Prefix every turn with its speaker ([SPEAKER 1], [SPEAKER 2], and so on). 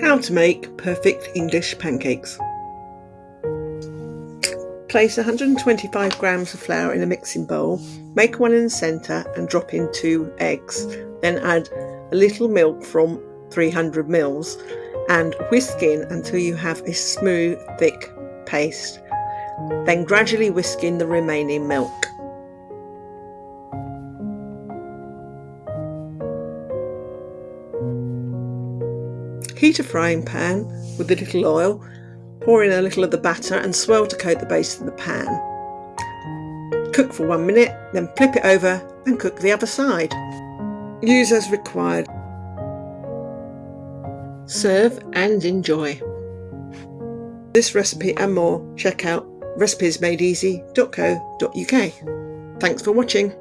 [SPEAKER 1] How to make perfect English pancakes. Place 125 grams of flour in a mixing bowl, make one in the centre and drop in two eggs. Then add a little milk from 300 mils and whisk in until you have a smooth, thick paste. Then gradually whisk in the remaining milk. Heat a frying pan with a little oil, pour in a little of the batter and swirl to coat the base of the pan. Cook for one minute, then flip it over and cook the other side. Use as required. Serve and enjoy. This recipe and more, check out recipesmadeeasy.co.uk. Thanks for watching.